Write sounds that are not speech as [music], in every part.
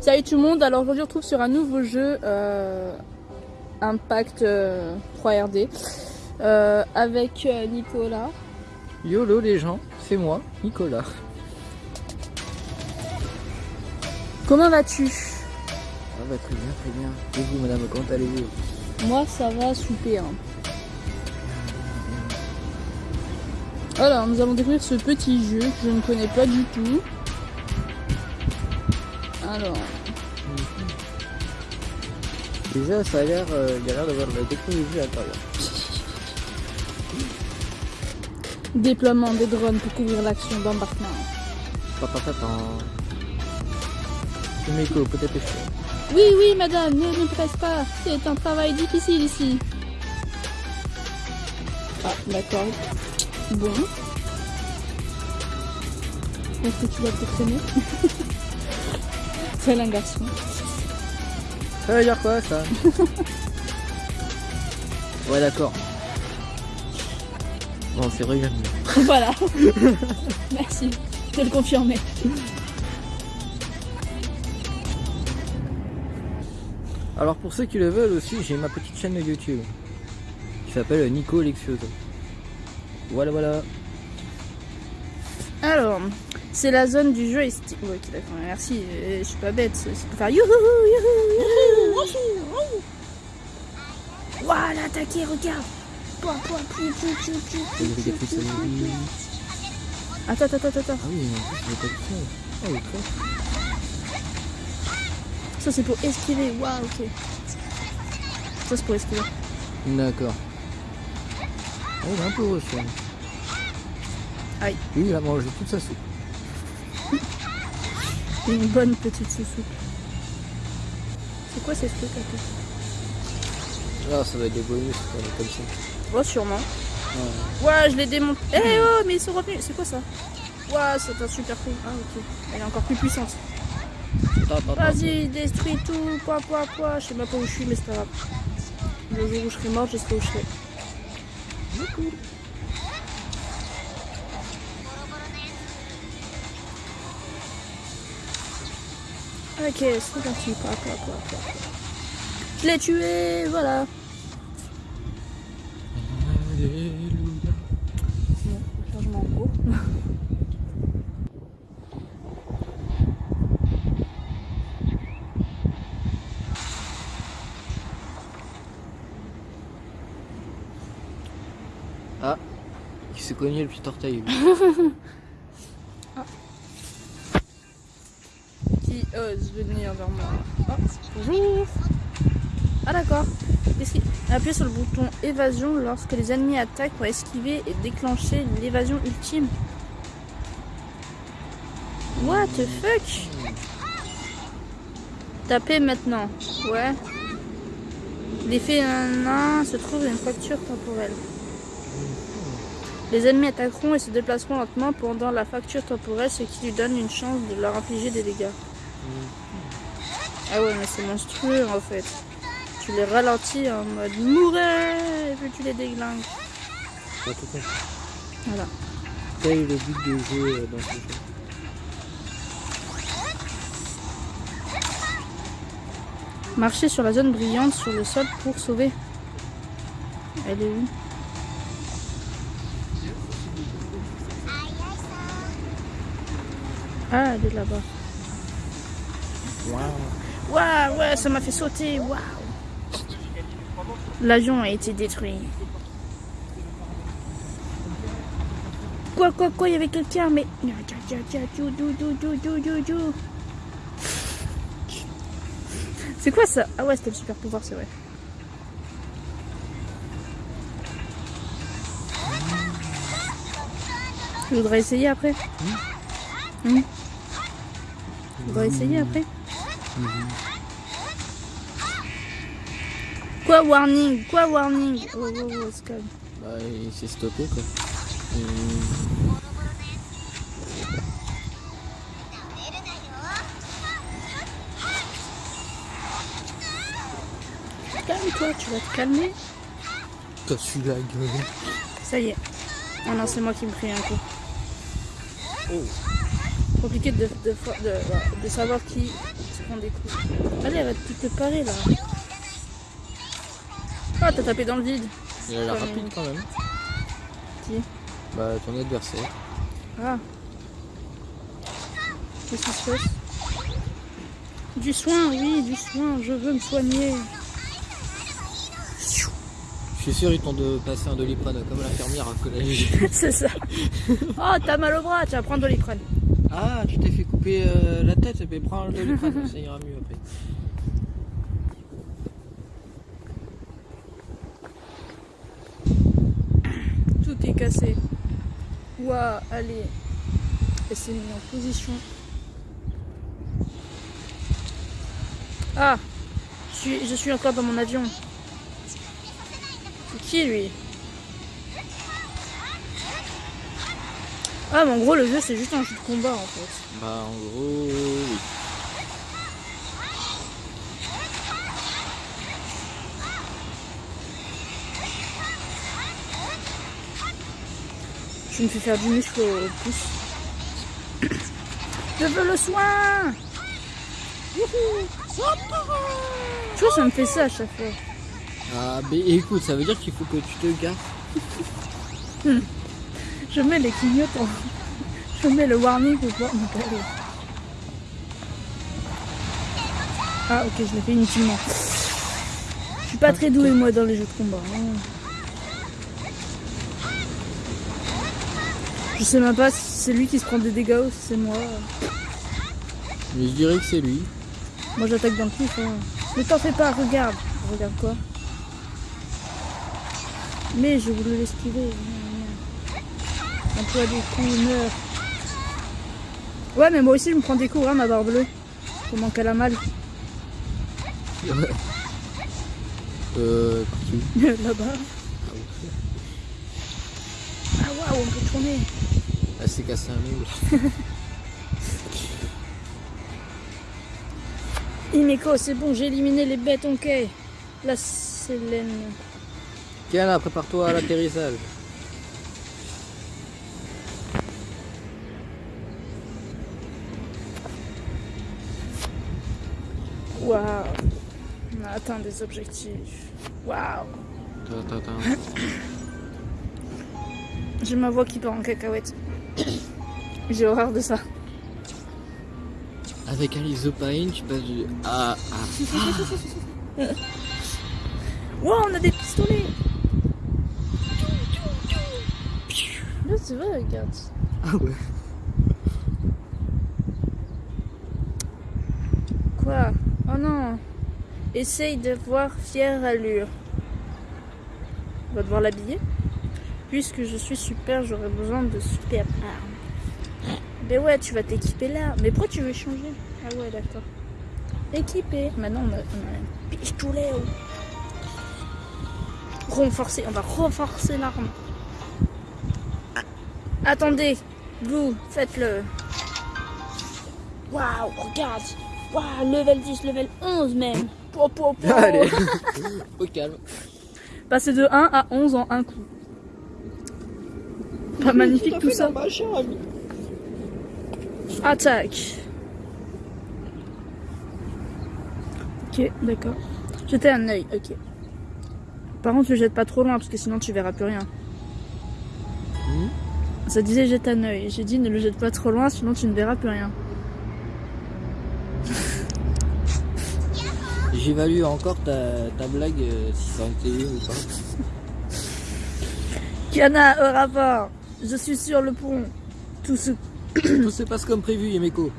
Salut tout le monde, alors aujourd'hui on se retrouve sur un nouveau jeu euh, Impact 3RD euh, euh, avec Nicolas. YOLO les gens, c'est moi, Nicolas. Comment vas-tu? Ah bah très bien, très bien. Et vous madame, comment allez-vous? Moi ça va super. Alors nous allons découvrir ce petit jeu que je ne connais pas du tout. Alors. Déjà ça a l'air, euh, l'air d'avoir la technologie à l'intérieur. Déploiement des drones pour couvrir l'action d'embarquement. Papa, papa. Kumiko, peut-être Oui, oui, madame, ne nous presse pas. C'est un travail difficile ici. Ah, d'accord. Bon. Est-ce que tu vas te traîner [laughs] C'est un garçon. Ça veut dire quoi ça [laughs] Ouais d'accord. Bon c'est regardé. voilà. [laughs] Merci de le confirmer. Alors pour ceux qui le veulent aussi, j'ai ma petite chaîne de YouTube qui s'appelle Nico Lexioso. Voilà voilà. Alors, c'est la zone du jeu Ouais, d'accord, merci, euh, je suis pas bête, c'est pour faire youhou, youhou, youhou. Regarde. Attends, attends, attends, attends. Ah oui, en plus, pas ça. Ah oui, Ça, c'est pour esquiver. Waouh, ok. Ça, c'est pour esquiver. D'accord. Oh, il est un peu reçu. Aïe. Oui, il a mangé toute sa soupe. Une bonne petite soupe. C'est quoi ces trucs à Ah, ça doit être des bonus comme ça. Oh, sûrement. Ouais, je l'ai démonté. Eh oh, mais ils sont revenus. C'est quoi ça Ouais, c'est un super coup. Ah, ok. Elle est encore plus puissante. Vas-y, détruis tout. Quoi, quoi, quoi. Je sais même pas où je suis, mais c'est pas grave. Le jour où je serai morte, je serai où je serai. Ok, c'est parti. Quoi, quoi, quoi, quoi. Je l'ai tué, voilà. Alléluia. Bon, changement en cours. Ah, il s'est cogné le petit orteil. [laughs] ose venir vers moi. Oh, bonjour Ah d'accord. Appuyez sur le bouton évasion lorsque les ennemis attaquent pour esquiver et déclencher l'évasion ultime. What the fuck? Tapez maintenant. Ouais. L'effet 1 se trouve une fracture temporelle. Les ennemis attaqueront et se déplaceront lentement pendant la fracture temporelle, ce qui lui donne une chance de leur infliger des dégâts. Ah ouais, mais c'est monstrueux en fait. Tu les ralentis en mode mourir et puis tu les déglingues. Voilà. Quel est le but du jeu euh, dans ce jeu? Marcher sur la zone brillante sur le sol pour sauver. Elle est où? Ah, elle est là-bas. Waouh. Waouh, ouais, ça m'a fait sauter. Waouh. L'avion a été détruit. Quoi, quoi, quoi, il y avait quelqu'un, mais... C'est quoi ça? Ah ouais, c'était le super pouvoir, c'est vrai. Tu voudrais essayer après? Mmh. Tu voudrais essayer après Quoi warning? Quoi warning? Oh oh oh, c'est calme. Bah il s'est stoppé quoi. Calme-toi, tu vas te calmer. T'as su la gueule. Ça y est. Oh non, c'est moi qui me prie un coup. Oh. Compliqué de, de, de, de savoir qui se prend des coups. Allez, elle va tout te parer là. Ah, t'as tapé dans le vide. Il a l'air rapide quand même. Qui? Bah ton adversaire. Ah. Qu'est-ce qui se passe? Du soin, oui, du soin. Je veux me soigner. Je suis sûr ils t'ont de passer un doliprane comme l'infirmière à [laughs] collège. c'est ça. [laughs] Oh, t'as mal au bras, tu vas prendre de l'iprane. Ah, tu t'es fait couper euh, la tête, mais prends le doliprane, [laughs] ça ira mieux après. Tout est cassé. Ouah, allez. Elle s'est mise en position. Ah je suis, je suis encore dans mon avion. C'est qui lui? Ah mais en gros le jeu c'est juste un jeu de combat en fait. Bah en gros, oui. Je me fais faire du muscle au pouce. Je veux le soin Tu vois ça me fait ça à chaque fois. Ah, mais écoute, ça veut dire qu'il faut que tu te gaffes. Je mets les clignotants. Je mets le warning pour pouvoir me caler. Ah ok, je l'ai fait inutilement. Je suis pas très doué moi dans les jeux de combat. hein. Je sais même pas si c'est lui qui se prend des dégâts ou si c'est moi. Mais je dirais que c'est lui. Moi j'attaque dans le pif. Hein. Ne t'en fais pas, regarde. Regarde quoi Mais je voulais l'esquiver. Emploi des coups. Ouais, mais moi aussi je me prends des coups, hein, ma barre bleue. Comment qu'elle a mal. Euh, là-bas. Ah waouh, on peut tourner. Elle s'est cassé un mur. [laughs] Imeko, c'est bon, j'ai éliminé les bêtes, ok. La Sélène. Kiana, prépare-toi à l'atterrissage. Waouh. On a atteint des objectifs. Waouh. [coughs] J'ai ma voix qui part en cacahuète. [coughs] J'ai horreur de ça. Avec un isopaïne, tu passes du A à [coughs] Wow, on a des pistolets. Là, c'est vrai, regarde. Ah ouais. Quoi? Oh non. Essaye d'avoir fière allure. On va devoir l'habiller. Puisque je suis super, j'aurai besoin de super armes. Mais ouais, tu vas t'équiper là. Mais pourquoi tu veux changer? Ah ouais, d'accord. Équipé. Maintenant, on a, un pistolet. Renforcer. On va renforcer l'arme. Attendez. Vous, faites-le. Waouh, regarde. Waouh, level 10, level 11 même. Po, po, po. Allez, [laughs] au calme. Passer de 1 à 11 en un coup. Pas magnifique tout ça. Attaque. Ok, d'accord. Jeter un œil, ok. Par contre, le jette pas trop loin parce que sinon tu verras plus rien. Hmm Ça disait jette un œil. J'ai dit ne le jette pas trop loin sinon tu ne verras plus rien. J'évalue encore ta, ta blague, euh, si ça en était une ou pas. Kiana, au rapport. Je suis sur le pont. Tout se passe comme prévu, Yemeko.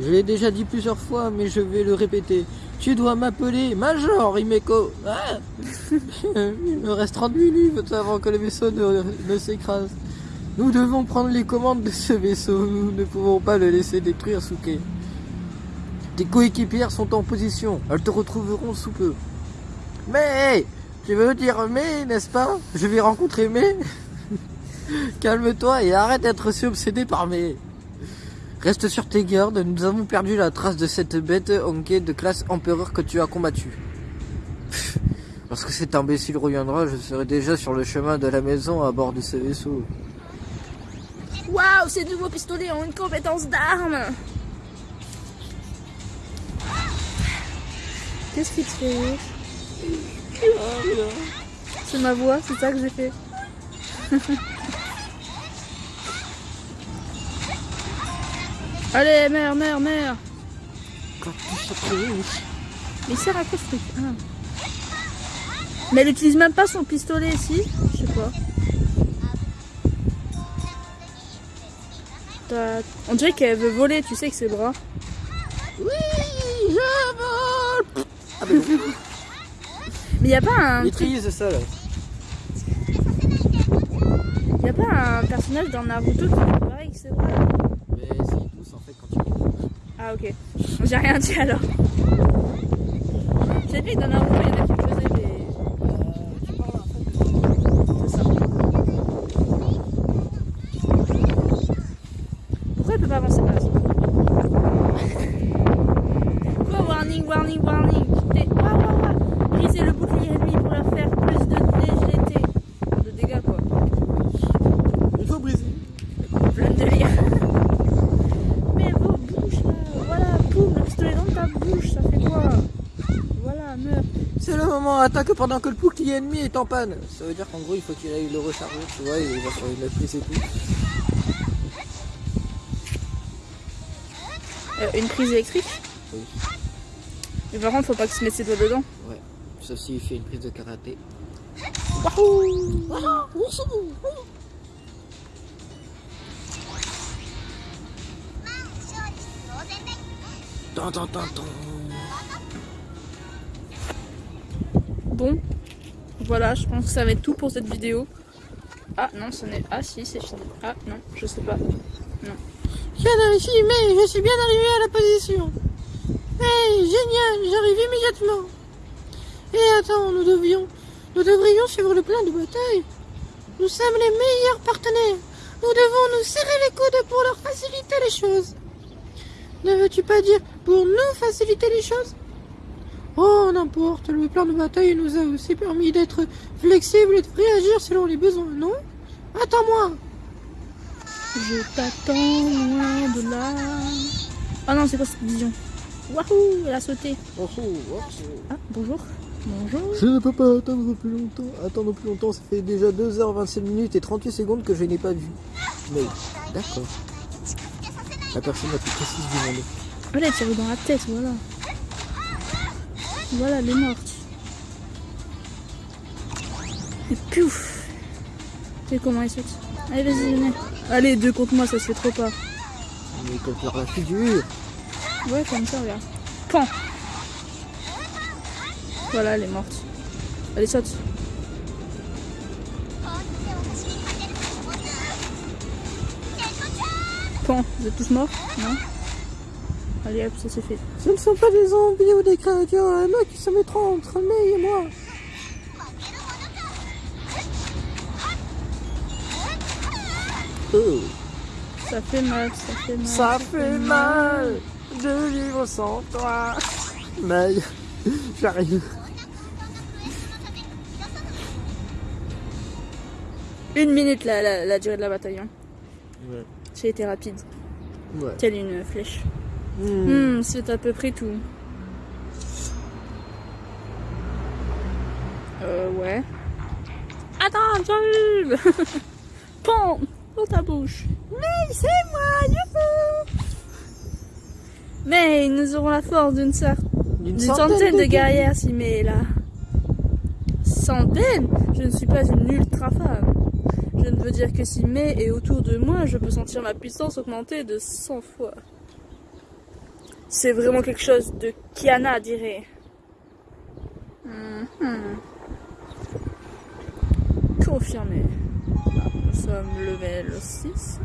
Je l'ai déjà dit plusieurs fois, mais je vais le répéter. Tu dois m'appeler Major, Yemeko. Ah [laughs] Il me reste 30 minutes avant que le vaisseau ne, ne s'écrase. Nous devons prendre les commandes de ce vaisseau. Nous ne pouvons pas le laisser détruire, Souke. Tes coéquipières sont en position. Elles te retrouveront sous peu. Mais Tu veux dire mais, n'est-ce pas? Je vais rencontrer mais [laughs] Calme-toi et arrête d'être si obsédé par mes. Reste sur tes gardes, nous avons perdu la trace de cette bête Honké de classe empereur que tu as combattu. Lorsque cet imbécile reviendra, je serai déjà sur le chemin de la maison à bord de ce vaisseau. Waouh, ces nouveaux pistolets ont une compétence d'arme Qu'est-ce qui te fait rire C'est ma voix, c'est ça que j'ai fait. [laughs] Allez, mère, mère, mère Mais il sert à quoi ce truc Ah. Mais elle utilise même pas son pistolet, si Je sais pas. On dirait qu'elle veut voler, tu sais que ses bras. Ah ben non, Mais y a pas un maîtrise ça là. y a pas un personnage dans Naruto qui fait pareil que bras là Mais si, tous en fait quand tu. Ah ok. J'ai rien dit alors. J'ai dit que dans Naruto il y en a qui le faisaient mais... tu parles en fait C'est ça. Pourquoi elle peut pas avancer par là Quoi Warning, warning, warning T'es- Waouh, waouh, waouh Brisez le bouclier ennemi pour leur faire plus de légèreté. De dégâts quoi. Il faut briser. Plein de délire. Mais vos bouches là, voilà, poum, le pistolet dans ta bouche, ça fait quoi Voilà, meurs. C'est le moment, attaque pendant que le bouclier ennemi est en panne. Ça veut dire qu'en gros il faut qu'il aille le recharger, tu vois, il va faire une prise et tout. Euh, une prise électrique Oui. Mais par contre, faut pas qu'il se mette ses doigts dedans. Ouais. Sauf s'il fait une prise de karaté. Tan, tan, tan, Bon, voilà, je pense que ça va être tout pour cette vidéo. Ah non, ce n'est. Ah si, c'est fini. Ah non, je sais pas. Viens ici, mais je suis bien arrivé à la position. Hey, génial, j'arrive immédiatement. Et attends, nous devions, nous devrions suivre le plan de bataille. Nous sommes les meilleurs partenaires. Nous devons nous serrer les coudes pour leur faciliter les choses. Ne veux-tu pas dire pour nous faciliter les choses? Oh, n'importe, le plan de bataille nous a aussi permis d'être flexibles et de réagir selon les besoins, non? Attends-moi Je t'attends loin de là. Ah non, c'est quoi cette vision? Wahou, elle a sauté. Oh, oh, oh. Ah, bonjour. Bonjour. Je ne peux pas attendre plus longtemps. Attendre plus longtemps, ça fait déjà 2h27 minutes et 38 secondes que je n'ai pas vu. Mais d'accord. La personne la plus précise du monde. Allez, tire dans la tête, voilà. Voilà, elle est morte. Et piouf Et comment elle saute Allez, vas-y, venez. Allez, deux contre moi, ça se fait trop pas. Mais comme faire la figure. Ouais, comme ça, regarde. Pan Voilà, elle est morte. Allez, saute. Pan, vous êtes tous morts Non Allez, hop, ça c'est fait. Ce ne sont pas des zombies ou des créatures à moi qui se mettront entre May et moi. Oh, Ça fait mal, ça fait mal. ça fait mal de vivre sans toi. May, j'arrive. Une minute la, la, la durée de la bataille. hein. Ouais. J'ai été rapide. Ouais. Telle une flèche. Hmm. Hmm, c'est à peu près tout. Euh, ouais. Attends, j'arrive Pan Dans ta bouche Mais c'est moi, youhou Mais nous aurons la force d'une centaine de guerrières si mais là. Centaines? Je ne suis pas une ultra femme. Je ne veux dire que si May est autour de moi, je peux sentir ma puissance augmenter de 100 fois. C'est vraiment quelque chose de Kiana dirait. Mhm. Confirmé. Nous sommes level 6.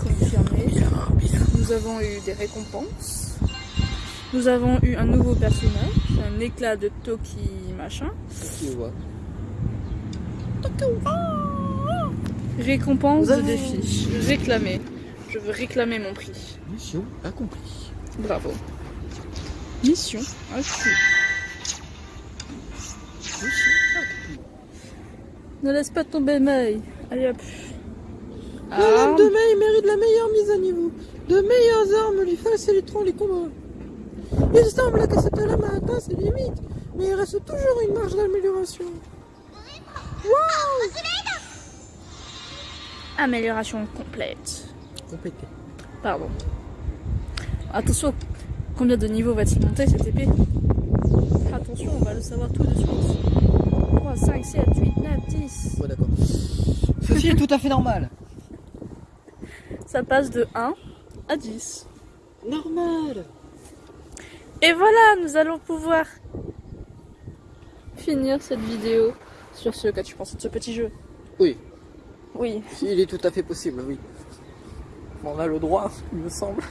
Confirmé. Nous avons eu des récompenses. Nous avons eu un nouveau personnage, un éclat de Toki machin. Tu vois. Récompense de défi. Réclamer. Je veux réclamer mon prix. Mission accomplie. Bravo. Mission accomplie. Ne laisse pas tomber May. Allez hop. Madame Arme. de May mérite la meilleure mise à niveau. De meilleures armes lui faciliteront les combats. Il semble que cette lame a atteint ses limites, mais il reste toujours une marge d'amélioration. Amélioration complète. Complété. Pardon. Attention, combien de niveaux va-t-il monter cette épée Attention, on va le savoir tout de suite. 3, 5, 7, 8, 9, 10. Ouais, d'accord. Ceci est tout à fait normal. Ça passe de 1 à 10. Normal. Et voilà, nous allons pouvoir finir cette vidéo sur ce que tu penses de ce petit jeu. Oui, Oui. il est tout à fait possible, oui. On a le droit, il me semble.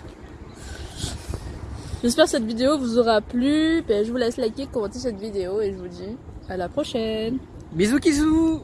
J'espère que cette vidéo vous aura plu. Ben, je vous laisse liker, commenter cette vidéo et je vous dis à la prochaine. Bisous, kisous